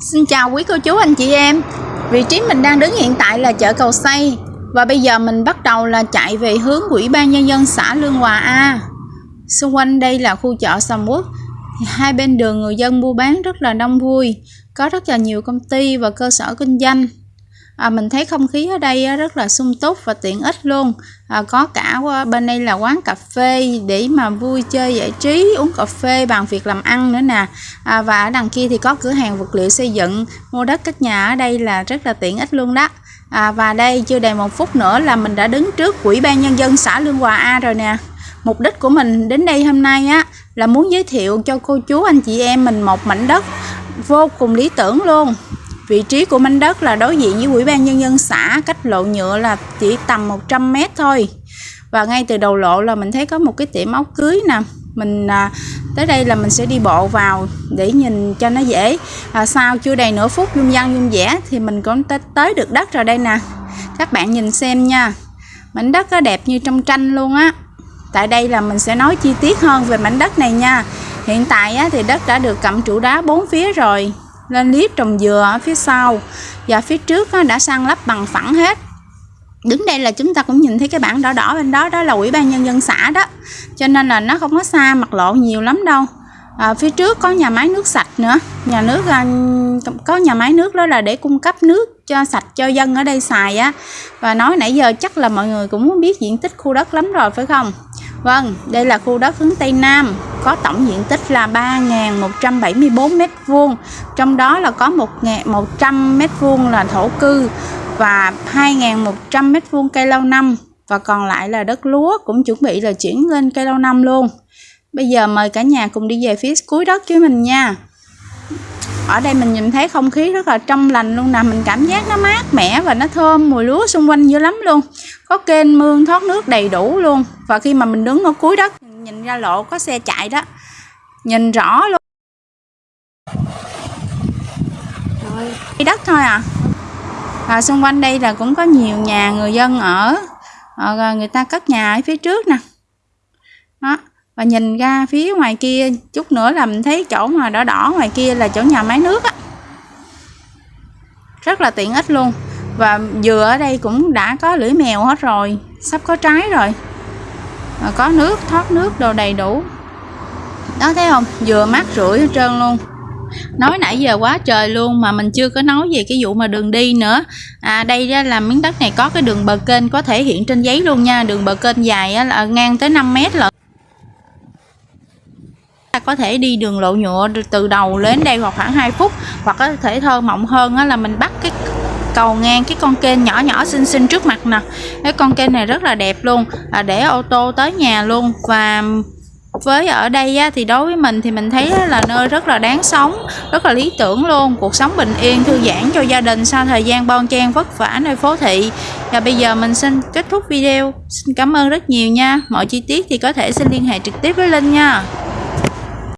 Xin chào quý cô chú, anh chị em. Vị trí mình đang đứng hiện tại là chợ Cầu Xây. Và bây giờ mình bắt đầu là chạy về hướng Ủy ban Nhân dân xã Lương Hòa A. Xung quanh đây là khu chợ Sầm Quốc Hai bên đường người dân mua bán rất là đông vui. Có rất là nhiều công ty và cơ sở kinh doanh à, mình thấy không khí ở đây rất là sung túc và tiện ích luôn. À, có cả ờ, bên đây là quán cà phê để mà vui chơi giải trí uống cà phê bằng việc làm ăn nữa nè. À, và ở đằng kia thì có cửa hàng vật liệu xây dựng. Mua đất cất nhà ở đây là rất là tiện ích luôn đó. À, và đây chưa đầy một phút nữa là mình đã đứng trước quỹ ban nhân dân xã Lương Hòa A rồi nè. Mục đích của mình đến đây hôm nay á là muốn giới thiệu cho cô chú anh chị em mình một mảnh đất vô cùng lý tưởng luôn. Vị trí của mảnh đất là đối diện với Ủy ban Nhân dân xã, cách lộ nhựa là chỉ tầm 100 mét thôi. Và ngay từ đầu lộ là mình thấy có một cái tiệm áo cưới nè. Mình à, tới đây là mình sẽ đi bộ vào để nhìn cho nó dễ. À, sau chưa đầy nửa phút dung dân dung vẽ thì mình cũng tới được đất rồi đây nè. Các bạn nhìn xem nha. Mảnh đất có đẹp như trong tranh luôn á. Tại đây là mình sẽ nói chi tiết hơn về mảnh đất này nha. Hiện tại á, thì đất đã được cặm trụ đá bốn phía rồi lên liếp trồng dừa ở phía sau. Và phía trước đã sang lắp bằng phẳng hết. Đứng đây là chúng ta cũng nhìn thấy cái bảng đỏ đỏ bên đó đó là ủy ban nhân dân xã đó. Cho nên là nó không có xa mặt lộ nhiều lắm đâu. À, phía trước có nhà máy nước sạch nữa. Nhà nước à, có nhà máy nước đó là để cung cấp nước cho sạch cho dân ở đây xài á. Và nói nãy giờ chắc là mọi người cũng biết diện tích khu đất lắm rồi phải không? Vâng, đây là khu đất hướng Tây Nam, có tổng diện tích là 3.174 m2, trong đó là có 1.100 m2 là thổ cư và 2.100 m2 cây lâu năm. Và còn lại là đất lúa cũng chuẩn bị là chuyển lên cây lâu năm luôn. Bây giờ mời cả nhà cùng đi về phía cuối đất với mình nha. Ở đây mình nhìn thấy không khí rất là trong lành luôn nè mình cảm giác nó mát mẻ và nó thơm mùi lúa xung quanh dữ lắm luôn. Có kênh mương thoát nước đầy đủ luôn. Và khi mà mình đứng ở cuối đất nhìn ra lộ có xe chạy đó. Nhìn rõ luôn. Rồi đất thôi à. Và xung quanh đây là cũng có nhiều nhà người dân ở à, người ta cất nhà ở phía trước nè. Đó và nhìn ra phía ngoài kia chút nữa là mình thấy chỗ mà đỏ đỏ ngoài kia là chỗ nhà máy nước á. Rất là tiện ích luôn. Và dừa ở đây cũng đã có lưỡi mèo hết rồi sắp có trái rồi rồi có nước thoát nước đồ đầy đủ. Đó thấy không? Vừa mát rưỡi hết trơn luôn. Nói nãy giờ quá trời luôn mà mình chưa có nói về cái vụ mà đường đi nữa. À đây ra là miếng đất này có cái đường bờ kênh có thể hiện trên giấy luôn nha. Đường bờ kênh dài á, là ngang tới 5 mét lận. Có thể đi đường lộ nhựa từ đầu đến đây hoặc khoảng 2 phút. Hoặc có thể thơ mộng hơn là mình bắt cái cầu ngang cái con kênh nhỏ nhỏ xinh xinh trước mặt nè. Cái con kênh này rất là đẹp luôn à, để ô tô tới nhà luôn. Và với ở đây á, thì đối với mình thì mình thấy là nơi rất là đáng sống rất là lý tưởng luôn. Cuộc sống bình yên thư giãn cho gia đình sau thời gian bon chen vất vả nơi phố thị. Và bây giờ mình xin kết thúc video. Xin cảm ơn rất nhiều nha. Mọi chi tiết thì có thể xin liên hệ trực tiếp với linh nha.